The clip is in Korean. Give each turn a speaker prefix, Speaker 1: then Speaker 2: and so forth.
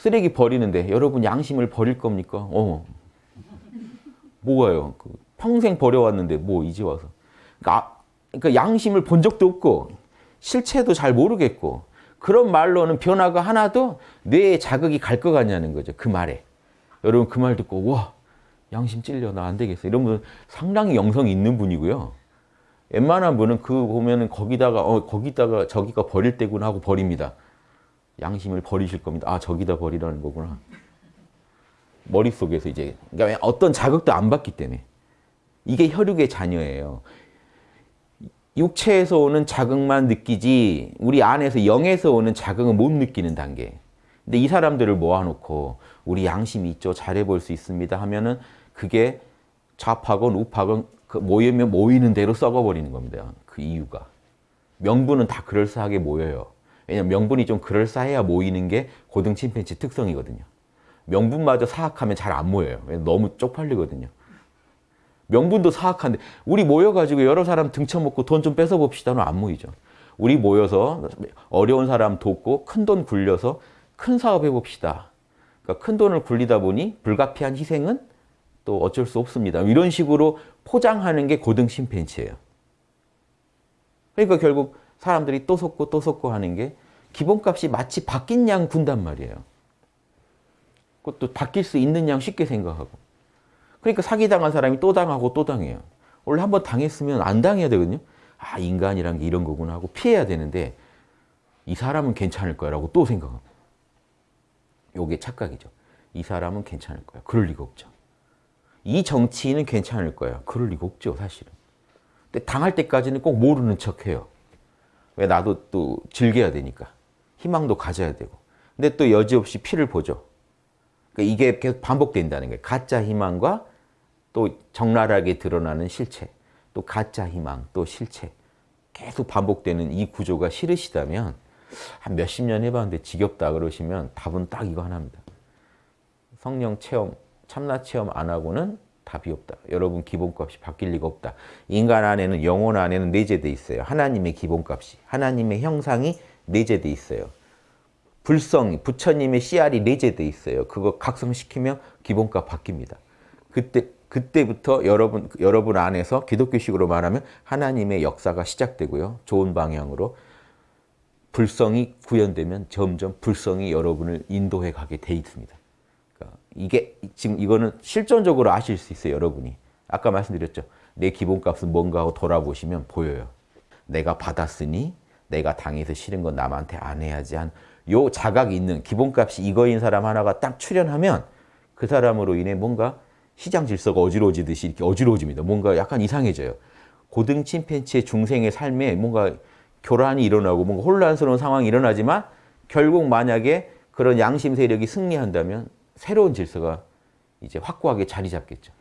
Speaker 1: 쓰레기 버리는데 여러분 양심을 버릴 겁니까? 어. 뭐가요? 그 평생 버려왔는데 뭐 이제 와서. 그러니까, 그러니까 양심을 본 적도 없고 실체도 잘 모르겠고 그런 말로는 변화가 하나도 뇌에 자극이 갈 것 같냐는 거죠. 그 말에. 여러분 그 말 듣고 와 양심 찔려 나 안 되겠어. 이런 분은 상당히 영성이 있는 분이고요. 웬만한 분은 그 보면은 거기다가 어 거기다가 저기가 버릴 때구나 하고 버립니다. 양심을 버리실 겁니다. 아 저기다 버리라는 거구나. 머릿속에서 이제 그러니까 어떤 자극도 안 받기 때문에 이게 혈육의 자녀예요. 육체에서 오는 자극만 느끼지 우리 안에서 영에서 오는 자극은 못 느끼는 단계. 근데 이 사람들을 모아놓고 우리 양심이 있죠. 잘해볼 수 있습니다 하면은 그게 좌파건 우파건 그 모이면 모이는 대로 썩어버리는 겁니다. 그 이유가. 명분은 다 그럴싸하게 모여요. 왜냐면 명분이 좀 그럴싸해야 모이는 게 고등 침팬지 특성이거든요. 명분마저 사악하면 잘 안 모여요. 너무 쪽팔리거든요. 명분도 사악한데 우리 모여가지고 여러 사람 등쳐먹고 돈 좀 뺏어봅시다는 안 모이죠. 우리 모여서 어려운 사람 돕고 큰 돈 굴려서 큰 사업 해봅시다. 그러니까 큰 돈을 굴리다 보니 불가피한 희생은 또 어쩔 수 없습니다. 이런 식으로 포장하는 게 고등 심팬치예요. 그러니까 결국 사람들이 또 섞고 또 섞고 하는 게 기본값이 마치 바뀐 양 군단 말이에요. 그것도 바뀔 수 있는 양 쉽게 생각하고. 그러니까 사기당한 사람이 또 당하고 또 당해요. 원래 한번 당했으면 안 당해야 되거든요. 아 인간이란 게 이런 거구나 하고 피해야 되는데 이 사람은 괜찮을 거라고 또 생각합니다. 요게 착각이죠. 이 사람은 괜찮을 거야. 그럴 리가 없죠. 이 정치인은 괜찮을 거야. 그럴 리가 없죠, 사실은. 근데 당할 때까지는 꼭 모르는 척해요. 왜 나도 또 즐겨야 되니까. 희망도 가져야 되고. 근데 또 여지없이 피를 보죠. 그러니까 이게 계속 반복된다는 거예요. 가짜 희망과 또 적나라하게 드러나는 실체, 또 가짜 희망, 또 실체. 계속 반복되는 이 구조가 싫으시다면 한 몇십 년 해봤는데 지겹다 그러시면 답은 딱 이거 하나입니다. 성령 체험, 참나 체험 안 하고는 답이 없다. 여러분 기본값이 바뀔 리가 없다. 인간 안에는 영혼 안에는 내재돼 있어요. 하나님의 기본값이. 하나님의 형상이 내재돼 있어요. 불성, 부처님의 씨알이 내재돼 있어요. 그거 각성시키면 기본값 바뀝니다. 그때 그때부터 여러분 여러분 안에서 기독교식으로 말하면 하나님의 역사가 시작되고요. 좋은 방향으로 불성이 구현되면 점점 불성이 여러분을 인도해 가게 돼 있습니다. 이게 지금 이거는 실존적으로 아실 수 있어요, 여러분이. 아까 말씀드렸죠. 내 기본값은 뭔가 하고 돌아보시면 보여요. 내가 받았으니 내가 당해서 싫은 건 남한테 안 해야지 한 요 자각이 있는 기본값이 이거인 사람 하나가 딱 출현하면 그 사람으로 인해 뭔가 시장 질서가 어지러워지듯이 이렇게 어지러워집니다. 뭔가 약간 이상해져요. 고등 침팬치의 중생의 삶에 뭔가 교란이 일어나고 뭔가 혼란스러운 상황이 일어나지만 결국 만약에 그런 양심 세력이 승리한다면 새로운 질서가 이제 확고하게 자리 잡겠죠.